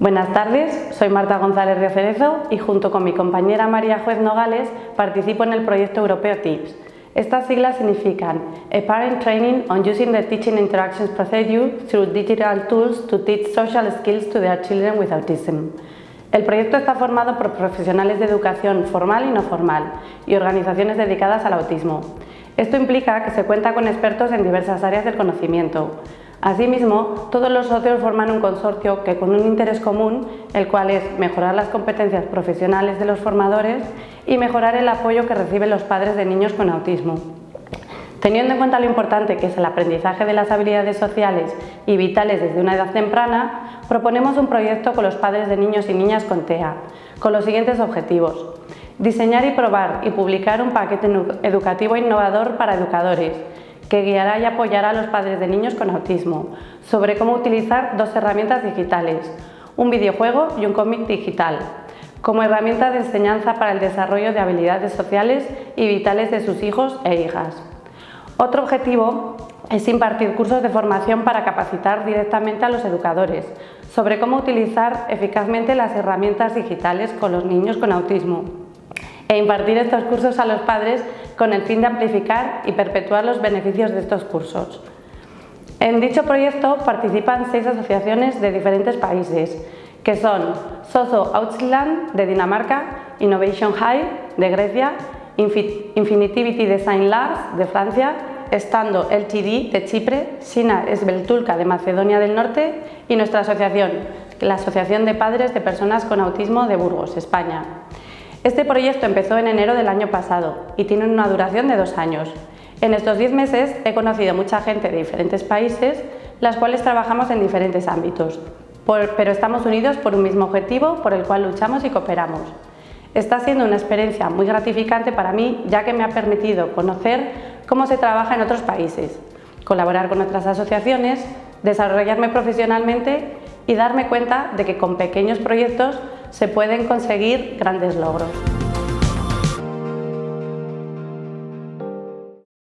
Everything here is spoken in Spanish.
Buenas tardes, soy Marta González Cerezo y junto con mi compañera María Juez Nogales participo en el proyecto europeo TIPS. Estas siglas significan A Parent Training on Using the Teaching Interactions Procedure through Digital Tools to Teach Social Skills to Their Children with Autism. El proyecto está formado por profesionales de educación formal y no formal y organizaciones dedicadas al autismo. Esto implica que se cuenta con expertos en diversas áreas del conocimiento, Asimismo, todos los socios forman un consorcio que con un interés común, el cual es mejorar las competencias profesionales de los formadores y mejorar el apoyo que reciben los padres de niños con autismo. Teniendo en cuenta lo importante que es el aprendizaje de las habilidades sociales y vitales desde una edad temprana, proponemos un proyecto con los padres de niños y niñas con TEA, con los siguientes objetivos. Diseñar y probar y publicar un paquete educativo innovador para educadores, que guiará y apoyará a los padres de niños con autismo sobre cómo utilizar dos herramientas digitales, un videojuego y un cómic digital, como herramienta de enseñanza para el desarrollo de habilidades sociales y vitales de sus hijos e hijas. Otro objetivo es impartir cursos de formación para capacitar directamente a los educadores sobre cómo utilizar eficazmente las herramientas digitales con los niños con autismo e impartir estos cursos a los padres con el fin de amplificar y perpetuar los beneficios de estos cursos. En dicho proyecto participan seis asociaciones de diferentes países, que son Sozo Ausland de Dinamarca, Innovation High de Grecia, Infinitivity Design Labs de Francia, Estando LTD de Chipre, Sina Esbeltulka de Macedonia del Norte y nuestra asociación, la Asociación de Padres de Personas con Autismo de Burgos, España. Este proyecto empezó en enero del año pasado y tiene una duración de dos años. En estos diez meses he conocido mucha gente de diferentes países, las cuales trabajamos en diferentes ámbitos, pero estamos unidos por un mismo objetivo por el cual luchamos y cooperamos. Está siendo una experiencia muy gratificante para mí, ya que me ha permitido conocer cómo se trabaja en otros países, colaborar con otras asociaciones, desarrollarme profesionalmente y darme cuenta de que con pequeños proyectos se pueden conseguir grandes logros.